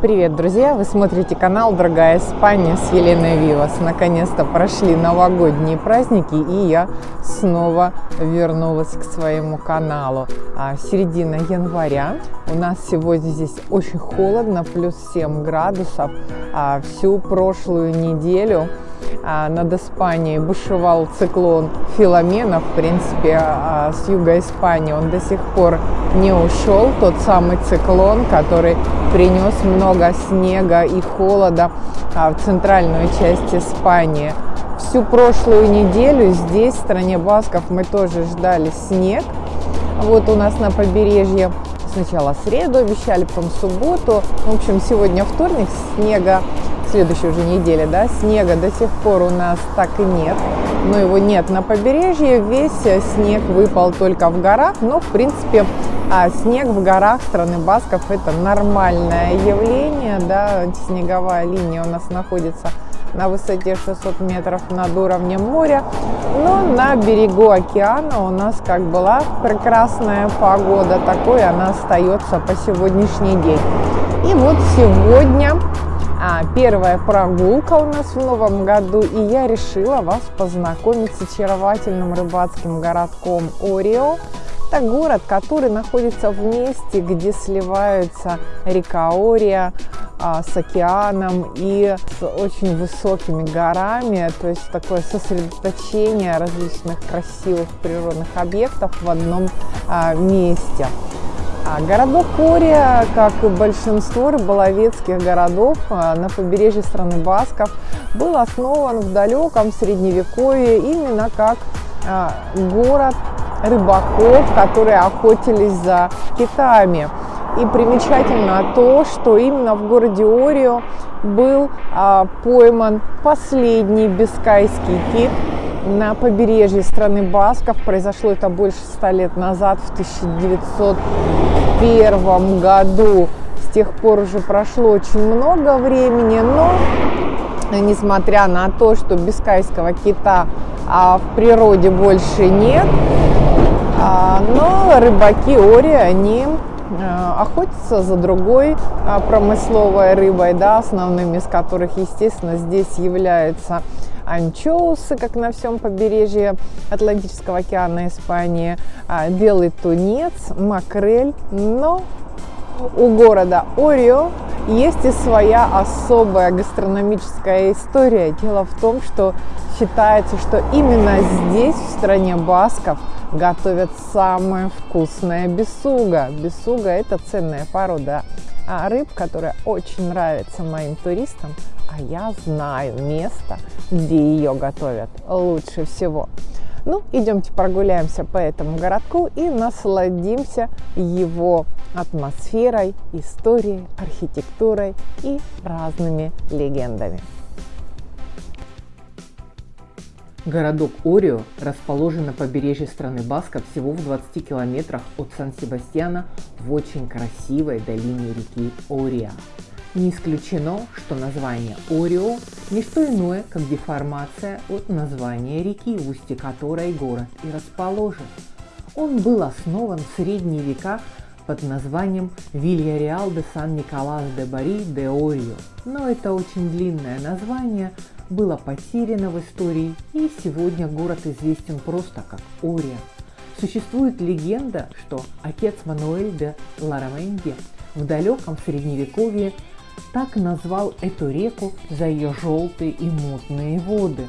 Привет, друзья! Вы смотрите канал Дорогая Испания с Еленой Вивас. Наконец-то прошли новогодние праздники, и я снова вернулась к своему каналу. А, середина января. У нас сегодня здесь очень холодно, плюс 7 градусов. А, всю прошлую неделю над Испанией бушевал циклон Филомена, в принципе, а, с юга Испании. Он до сих пор не ушел, тот самый циклон, который принес много снега и холода а, в центральную часть Испании. Всю прошлую неделю здесь, в стране Басков, мы тоже ждали снег. Вот у нас на побережье сначала среду обещали, потом субботу. В общем, сегодня вторник, снега следующей уже неделе, да, снега до сих пор у нас так и нет, но его нет на побережье, весь снег выпал только в горах, но в принципе а снег в горах страны Басков это нормальное явление, да, снеговая линия у нас находится на высоте 600 метров над уровнем моря. Но на берегу океана у нас как была прекрасная погода, такой она остается по сегодняшний день. И вот сегодня первая прогулка у нас в новом году, и я решила вас познакомить с очаровательным рыбацким городком Орио. Это город, который находится в месте, где сливаются река Ория а, с океаном и с очень высокими горами, то есть такое сосредоточение различных красивых природных объектов в одном а, месте. А городок Кория, как и большинство рыболовецких городов а, на побережье страны Басков, был основан в далеком средневековье именно как а, город рыбаков, которые охотились за китами. И примечательно то, что именно в городе Орио был а, пойман последний бискайский кит на побережье страны Басков. Произошло это больше ста лет назад, в 1901 году. С тех пор уже прошло очень много времени, но несмотря на то, что бискайского кита а, в природе больше нет, а, но рыбаки Ори, они а, охотятся за другой а, промысловой рыбой, да, основными из которых, естественно, здесь являются анчоусы, как на всем побережье Атлантического океана Испании, белый тунец, макрель, но у города Орио есть и своя особая гастрономическая история. Дело в том, что считается, что именно здесь, в стране басков, готовят самое вкусное бесуга. Бесуга – это ценная порода а рыб, которая очень нравится моим туристам, а я знаю место, где ее готовят лучше всего. Ну, идемте прогуляемся по этому городку и насладимся его атмосферой, историей, архитектурой и разными легендами. Городок Орио расположен на побережье страны Баска всего в 20 километрах от Сан-Себастьяна в очень красивой долине реки Ория. Не исключено, что название Орио – не что иное, как деформация от названия реки, в устье которой город и расположен. Он был основан в средние века под названием Вильяреал де Сан-Николас де Бари де Орио, но это очень длинное название было потеряно в истории, и сегодня город известен просто как Ория. Существует легенда, что отец Мануэль де Лараменди в далеком средневековье так назвал эту реку за ее желтые и мутные воды.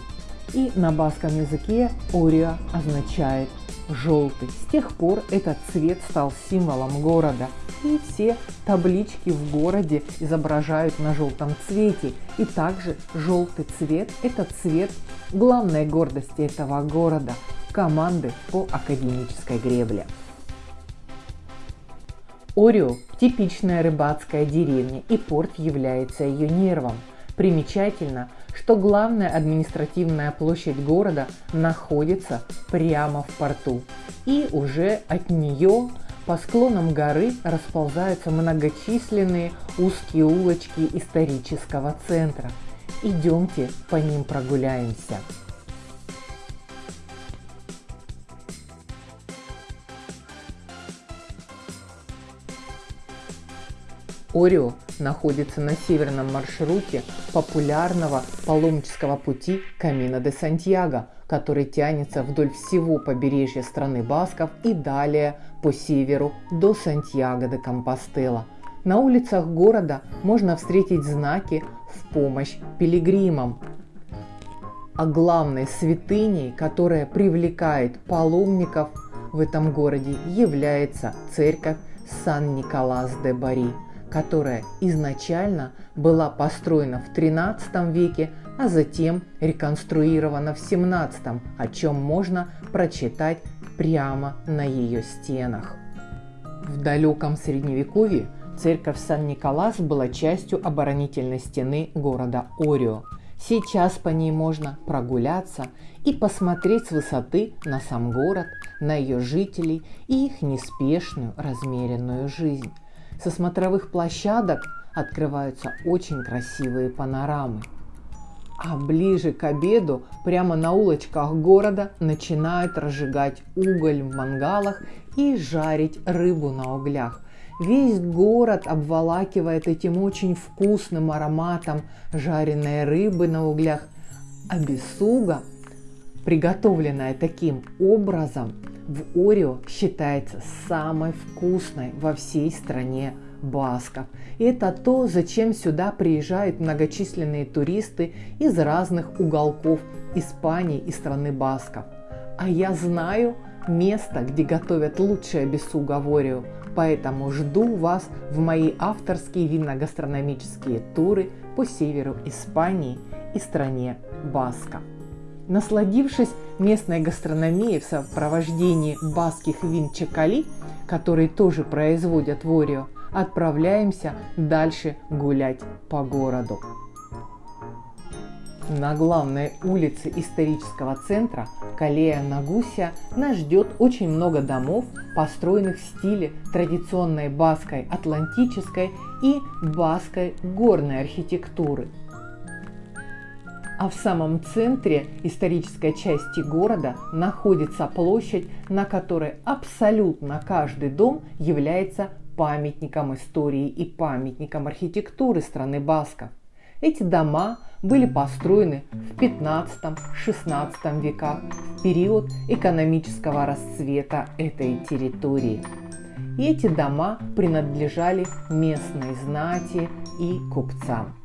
И на баском языке Ориа означает желтый. С тех пор этот цвет стал символом города. И все таблички в городе изображают на желтом цвете. И также желтый цвет – это цвет главной гордости этого города – команды по академической гребле. Орио – типичная рыбацкая деревня, и порт является ее нервом. Примечательно, что главная административная площадь города находится прямо в порту, и уже от нее по склонам горы расползаются многочисленные узкие улочки исторического центра. Идемте по ним прогуляемся. Орио находится на северном маршруте популярного паломнического пути Камина де Сантьяго, который тянется вдоль всего побережья страны Басков и далее по северу до Сантьяго де Компостела. На улицах города можно встретить знаки в помощь пилигримам. А главной святыней, которая привлекает паломников в этом городе, является церковь Сан-Николас-де-Бари – которая изначально была построена в XIII веке, а затем реконструирована в XVII, о чем можно прочитать прямо на ее стенах. В далеком средневековье церковь Сан-Николас была частью оборонительной стены города Орио. Сейчас по ней можно прогуляться и посмотреть с высоты на сам город, на ее жителей и их неспешную размеренную жизнь. Со смотровых площадок открываются очень красивые панорамы. А ближе к обеду прямо на улочках города начинают разжигать уголь в мангалах и жарить рыбу на углях. Весь город обволакивает этим очень вкусным ароматом жареной рыбы на углях, а бесуга, приготовленная таким образом, в Орио считается самой вкусной во всей стране басков. И это то, зачем сюда приезжают многочисленные туристы из разных уголков Испании и страны басков. А я знаю место, где готовят лучшее бесуга в Орио, поэтому жду вас в мои авторские винно-гастрономические туры по северу Испании и стране Басков. Насладившись местной гастрономией в сопровождении баских вин Чакали, которые тоже производят в Орио, отправляемся дальше гулять по городу. На главной улице исторического центра Калея Нагуся нас ждет очень много домов, построенных в стиле традиционной баской атлантической и баской горной архитектуры – а в самом центре исторической части города находится площадь, на которой абсолютно каждый дом является памятником истории и памятником архитектуры страны Басков. Эти дома были построены в 15-16 веках, в период экономического расцвета этой территории. И эти дома принадлежали местной знати и купцам.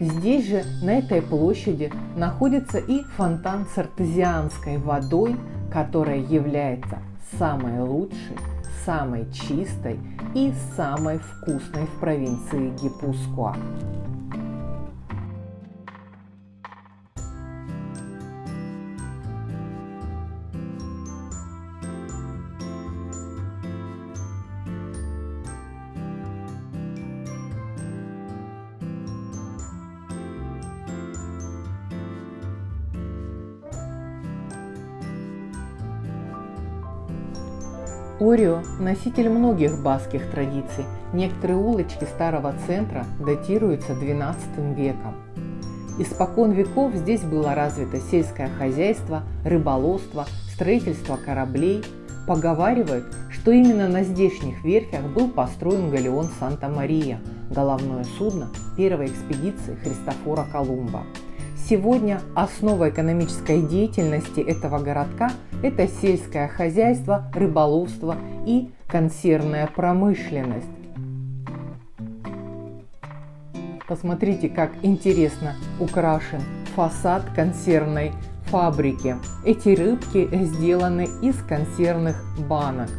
Здесь же, на этой площади, находится и фонтан с артезианской водой, которая является самой лучшей, самой чистой и самой вкусной в провинции Гипускуа. Орио – носитель многих баских традиций. Некоторые улочки старого центра датируются XII веком. Испокон веков здесь было развито сельское хозяйство, рыболовство, строительство кораблей. Поговаривают, что именно на здешних верфях был построен галеон Санта-Мария, головное судно первой экспедиции Христофора Колумба. Сегодня основа экономической деятельности этого городка – это сельское хозяйство, рыболовство и консервная промышленность. Посмотрите, как интересно украшен фасад консервной фабрики. Эти рыбки сделаны из консервных банок.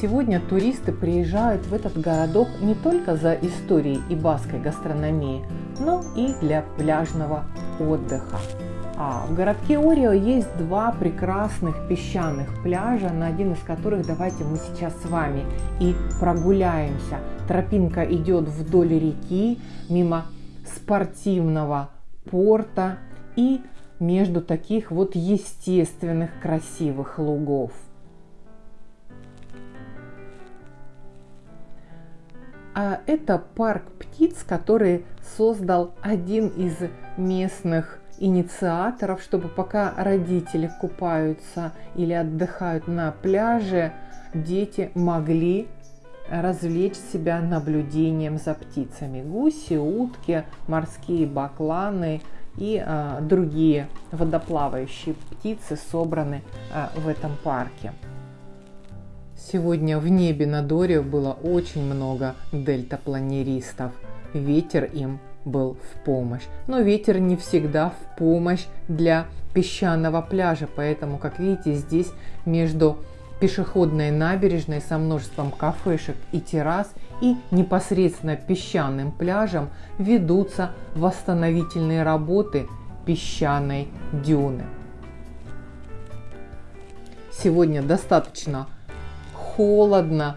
Сегодня туристы приезжают в этот городок не только за историей и баской гастрономией, но и для пляжного отдыха. А в городке Орио есть два прекрасных песчаных пляжа, на один из которых давайте мы сейчас с вами и прогуляемся. Тропинка идет вдоль реки, мимо спортивного порта и между таких вот естественных красивых лугов. Это парк птиц, который создал один из местных инициаторов, чтобы пока родители купаются или отдыхают на пляже, дети могли развлечь себя наблюдением за птицами. Гуси, утки, морские бакланы и а, другие водоплавающие птицы собраны а, в этом парке. Сегодня в небе над Орио было очень много дельтапланеристов. Ветер им был в помощь. Но ветер не всегда в помощь для песчаного пляжа, поэтому, как видите, здесь между пешеходной набережной со множеством кафешек и террас и непосредственно песчаным пляжем ведутся восстановительные работы песчаной дюны. Сегодня достаточно холодно,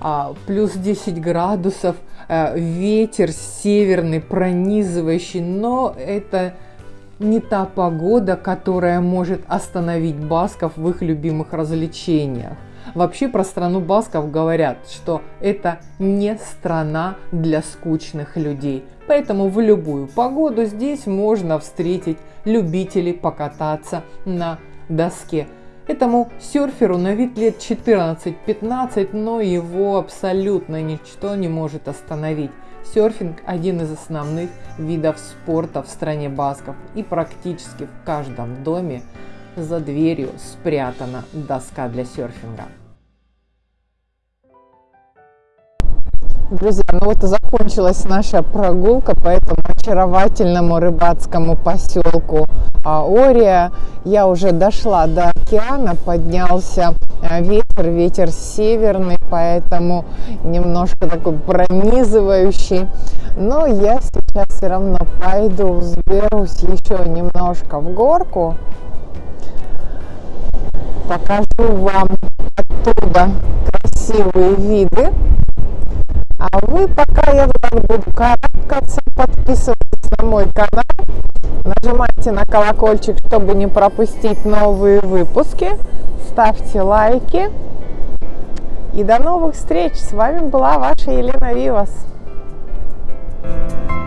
а, плюс 10 градусов, а, ветер северный, пронизывающий, но это не та погода, которая может остановить басков в их любимых развлечениях. Вообще про страну басков говорят, что это не страна для скучных людей. Поэтому в любую погоду здесь можно встретить любителей покататься на доске. Этому серферу на вид лет 14-15, но его абсолютно ничто не может остановить. Серфинг – один из основных видов спорта в стране басков, и практически в каждом доме за дверью спрятана доска для серфинга. Друзья, ну вот и закончилась наша прогулка по этому очаровательному рыбацкому поселку Ория. Я уже дошла до океана, поднялся а, ветер, ветер северный, поэтому немножко такой пронизывающий. Но я сейчас все равно пойду, взберусь еще немножко в горку. Покажу вам оттуда красивые виды. А вы, пока я так буду карабкаться, подписывайтесь на мой канал, нажимайте на колокольчик, чтобы не пропустить новые выпуски, ставьте лайки. И до новых встреч! С вами была ваша Елена Вивас. thank you